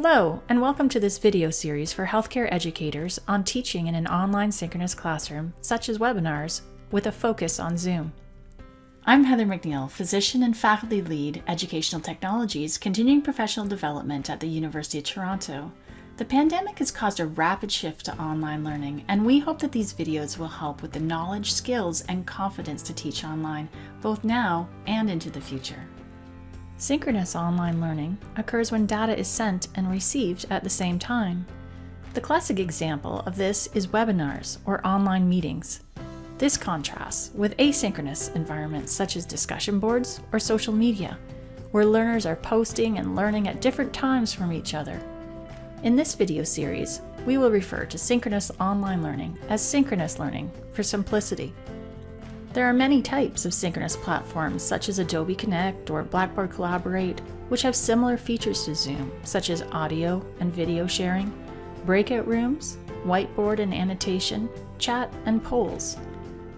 Hello, and welcome to this video series for healthcare educators on teaching in an online synchronous classroom, such as webinars, with a focus on Zoom. I'm Heather McNeil, Physician and Faculty Lead, Educational Technologies, Continuing Professional Development at the University of Toronto. The pandemic has caused a rapid shift to online learning, and we hope that these videos will help with the knowledge, skills, and confidence to teach online, both now and into the future. Synchronous online learning occurs when data is sent and received at the same time. The classic example of this is webinars or online meetings. This contrasts with asynchronous environments such as discussion boards or social media, where learners are posting and learning at different times from each other. In this video series, we will refer to synchronous online learning as synchronous learning for simplicity. There are many types of synchronous platforms such as Adobe Connect or Blackboard Collaborate, which have similar features to Zoom, such as audio and video sharing, breakout rooms, whiteboard and annotation, chat, and polls.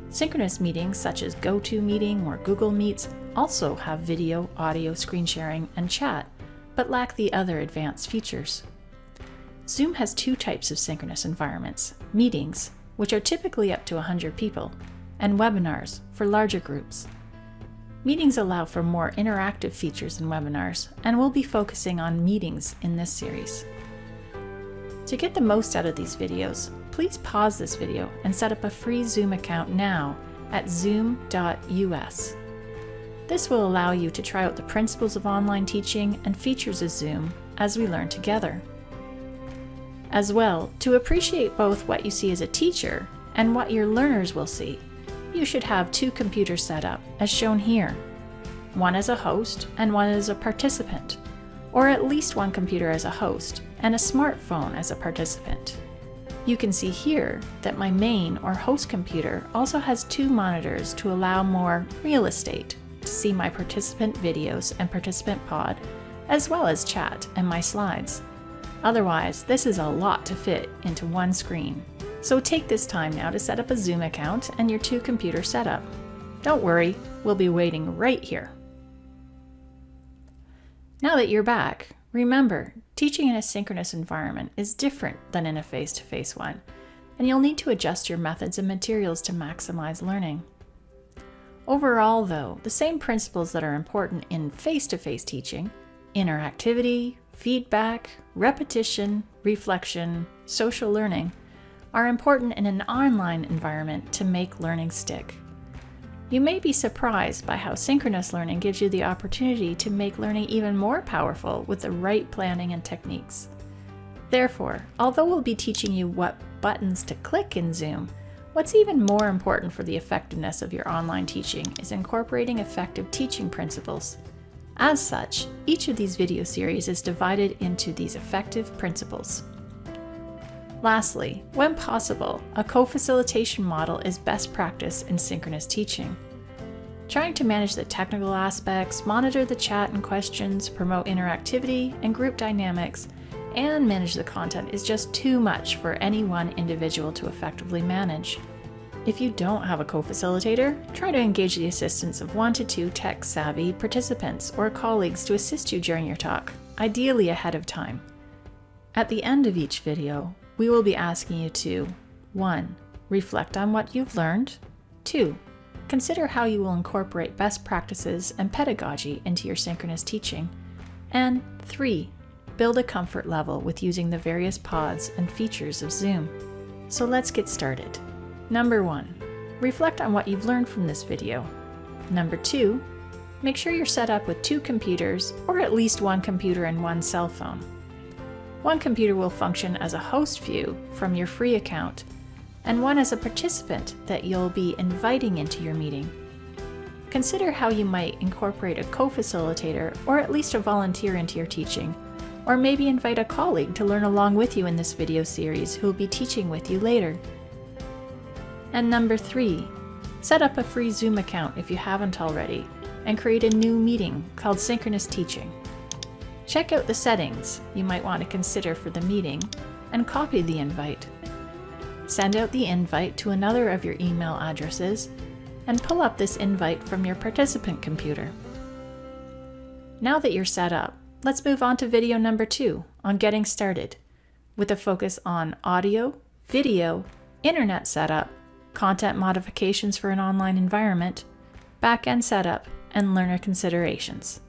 Synchronous meetings such as GoToMeeting or Google Meets also have video, audio, screen sharing, and chat, but lack the other advanced features. Zoom has two types of synchronous environments, meetings, which are typically up to 100 people, and webinars for larger groups. Meetings allow for more interactive features in webinars, and we'll be focusing on meetings in this series. To get the most out of these videos, please pause this video and set up a free Zoom account now at zoom.us. This will allow you to try out the principles of online teaching and features of Zoom as we learn together. As well, to appreciate both what you see as a teacher and what your learners will see, you should have two computers set up, as shown here. One as a host and one as a participant, or at least one computer as a host and a smartphone as a participant. You can see here that my main or host computer also has two monitors to allow more real estate to see my participant videos and participant pod, as well as chat and my slides. Otherwise, this is a lot to fit into one screen. So take this time now to set up a Zoom account and your two computer setup. Don't worry, we'll be waiting right here. Now that you're back, remember, teaching in a synchronous environment is different than in a face-to-face -face one, and you'll need to adjust your methods and materials to maximize learning. Overall, though, the same principles that are important in face-to-face -face teaching, interactivity, feedback, repetition, reflection, social learning are important in an online environment to make learning stick. You may be surprised by how synchronous learning gives you the opportunity to make learning even more powerful with the right planning and techniques. Therefore, although we'll be teaching you what buttons to click in Zoom, what's even more important for the effectiveness of your online teaching is incorporating effective teaching principles as such, each of these video series is divided into these effective principles. Lastly, when possible, a co-facilitation model is best practice in synchronous teaching. Trying to manage the technical aspects, monitor the chat and questions, promote interactivity and group dynamics, and manage the content is just too much for any one individual to effectively manage. If you don't have a co-facilitator, try to engage the assistance of one to two tech-savvy participants or colleagues to assist you during your talk, ideally ahead of time. At the end of each video, we will be asking you to 1. Reflect on what you've learned. 2. Consider how you will incorporate best practices and pedagogy into your synchronous teaching. And 3. Build a comfort level with using the various pods and features of Zoom. So let's get started. Number 1. Reflect on what you've learned from this video. Number 2. Make sure you're set up with two computers, or at least one computer and one cell phone. One computer will function as a host view from your free account, and one as a participant that you'll be inviting into your meeting. Consider how you might incorporate a co-facilitator or at least a volunteer into your teaching, or maybe invite a colleague to learn along with you in this video series who will be teaching with you later. And number three, set up a free Zoom account if you haven't already, and create a new meeting called Synchronous Teaching. Check out the settings you might want to consider for the meeting, and copy the invite. Send out the invite to another of your email addresses, and pull up this invite from your participant computer. Now that you're set up, let's move on to video number two, on getting started with a focus on audio, video, internet setup, content modifications for an online environment, backend setup, and learner considerations.